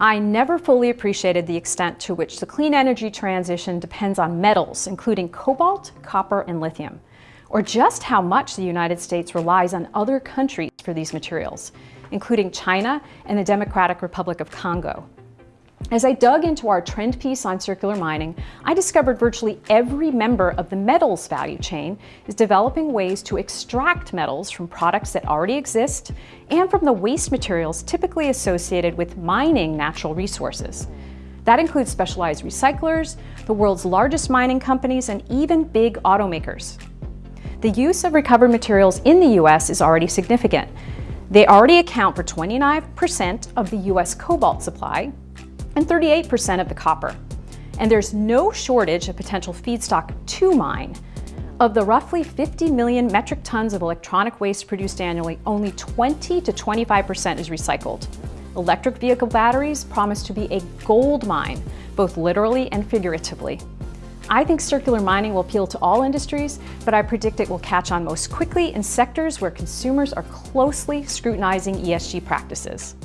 I never fully appreciated the extent to which the clean energy transition depends on metals, including cobalt, copper, and lithium, or just how much the United States relies on other countries for these materials, including China and the Democratic Republic of Congo. As I dug into our trend piece on circular mining, I discovered virtually every member of the metals value chain is developing ways to extract metals from products that already exist and from the waste materials typically associated with mining natural resources. That includes specialized recyclers, the world's largest mining companies, and even big automakers. The use of recovered materials in the US is already significant. They already account for 29% of the US cobalt supply, and 38% of the copper. And there's no shortage of potential feedstock to mine. Of the roughly 50 million metric tons of electronic waste produced annually, only 20 to 25% is recycled. Electric vehicle batteries promise to be a gold mine, both literally and figuratively. I think circular mining will appeal to all industries, but I predict it will catch on most quickly in sectors where consumers are closely scrutinizing ESG practices.